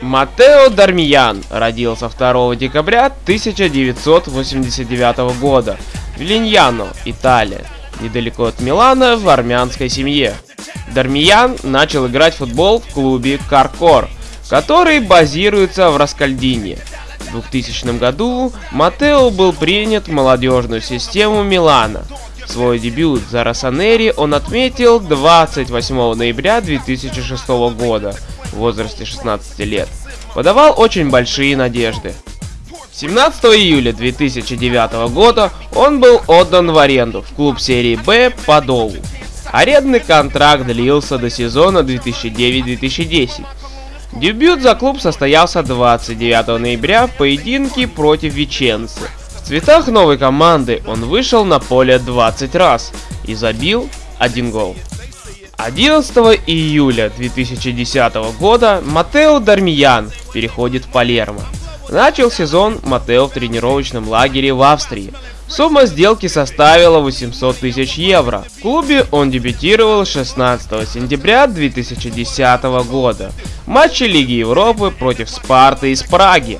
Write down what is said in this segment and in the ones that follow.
Матео Дармиян родился 2 декабря 1989 года в Линьяно, Италия, недалеко от Милана в армянской семье. Дармиян начал играть в футбол в клубе Каркор, который базируется в Раскальдине. В 2000 году Матео был принят в молодежную систему Милана. Свой дебют за Росонери он отметил 28 ноября 2006 года в возрасте 16 лет. Подавал очень большие надежды. 17 июля 2009 года он был отдан в аренду в клуб серии Б Подолу. Арендный контракт длился до сезона 2009-2010. Дебют за клуб состоялся 29 ноября в поединке против Веченцы. В цветах новой команды он вышел на поле 20 раз и забил один гол. 11 июля 2010 года Матео Дармиян переходит в Палермо. Начал сезон Матео в тренировочном лагере в Австрии. Сумма сделки составила 800 тысяч евро. В клубе он дебютировал 16 сентября 2010 года в матче Лиги Европы против Спарты из Праги.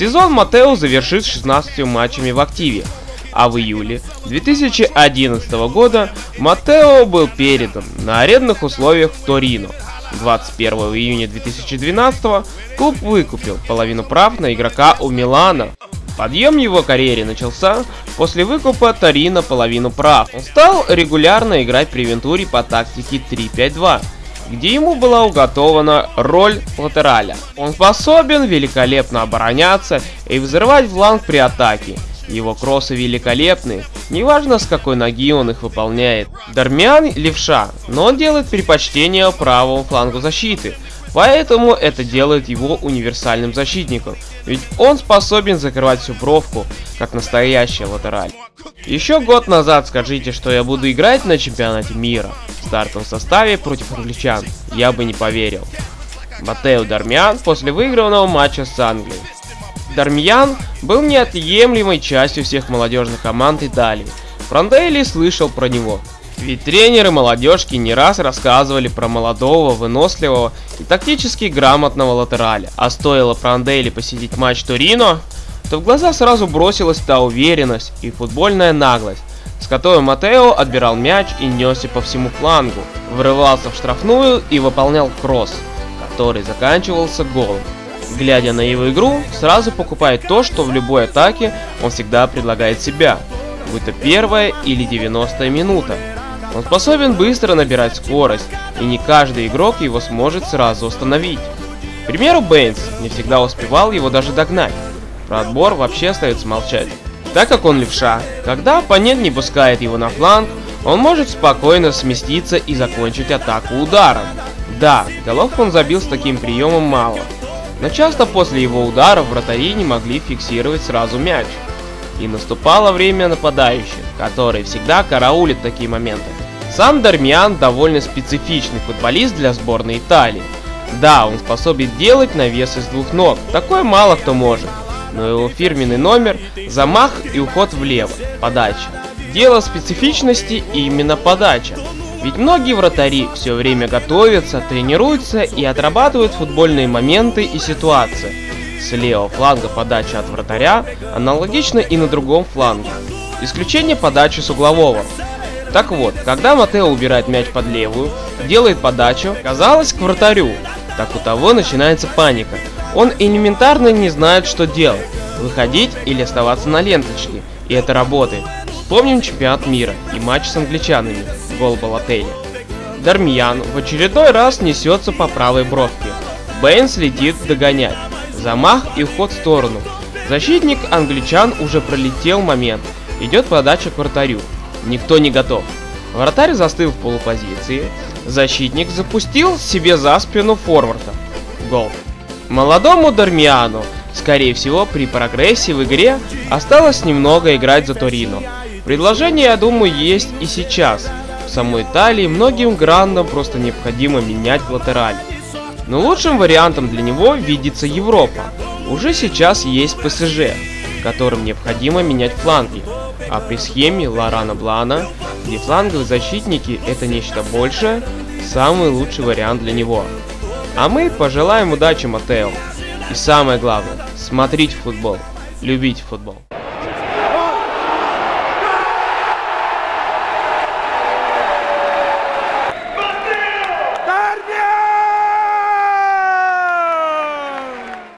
Сезон Матео завершит 16 матчами в активе, а в июле 2011 года Матео был передан на арендных условиях в Торино. 21 июня 2012 клуб выкупил половину прав на игрока у Милана. Подъем его карьере начался после выкупа Торино половину прав. Он стал регулярно играть при Вентуре по тактике 3-5-2 где ему была уготована роль латераля. Он способен великолепно обороняться и взрывать фланг при атаке, его кроссы великолепны, неважно с какой ноги он их выполняет. Дармиан левша, но он делает предпочтение правому флангу защиты, поэтому это делает его универсальным защитником, ведь он способен закрывать всю бровку, как настоящий латераль. Еще год назад скажите, что я буду играть на чемпионате мира в стартовом составе против англичан, я бы не поверил. Матео Дармиан после выигранного матча с Англией. Дармьян был неотъемлемой частью всех молодежных команд Италии. Франдейли слышал про него. Ведь тренеры молодежки не раз рассказывали про молодого, выносливого и тактически грамотного латераля. А стоило Франдейли посетить матч Торино, то в глаза сразу бросилась та уверенность и футбольная наглость, с которой Матео отбирал мяч и несся по всему флангу, врывался в штрафную и выполнял кросс, который заканчивался голом глядя на его игру, сразу покупает то, что в любой атаке он всегда предлагает себя, будь то первая или 90 минута. Он способен быстро набирать скорость, и не каждый игрок его сможет сразу остановить. К примеру, Бэйнс не всегда успевал его даже догнать. Про отбор вообще остается молчать. Так как он левша, когда оппонент не пускает его на фланг, он может спокойно сместиться и закончить атаку ударом. Да, голов он забил с таким приемом мало, но часто после его ударов вратари не могли фиксировать сразу мяч. И наступало время нападающих, которые всегда караулят такие моменты. Сам Дармиан довольно специфичный футболист для сборной Италии. Да, он способен делать навес из двух ног, такое мало кто может. Но его фирменный номер – замах и уход влево, подача. Дело специфичности именно подача. Ведь многие вратари все время готовятся, тренируются и отрабатывают футбольные моменты и ситуации. С левого фланга подача от вратаря аналогично и на другом фланге. Исключение подачи с углового. Так вот, когда Матео убирает мяч под левую, делает подачу, казалось, к вратарю, так у того начинается паника. Он элементарно не знает, что делать, выходить или оставаться на ленточке, и это работает. Вспомним чемпионат мира и матч с англичанами, гол Балотелли. Дармьян в очередной раз несется по правой бровке. Бэйнс летит догонять. Замах и уход в сторону. Защитник англичан уже пролетел момент. Идет подача к вратарю. Никто не готов. Вратарь застыл в полупозиции. Защитник запустил себе за спину форварда. Гол. Молодому Дармиану, скорее всего при прогрессе в игре, осталось немного играть за Торино. Предложение, я думаю, есть и сейчас. В самой Италии многим грандам просто необходимо менять латераль. Но лучшим вариантом для него видится Европа. Уже сейчас есть ПСЖ, которым необходимо менять фланги. А при схеме Лорана Блана, где фланговые защитники это нечто большее, самый лучший вариант для него. А мы пожелаем удачи Матео. И самое главное, смотрите футбол, любите футбол.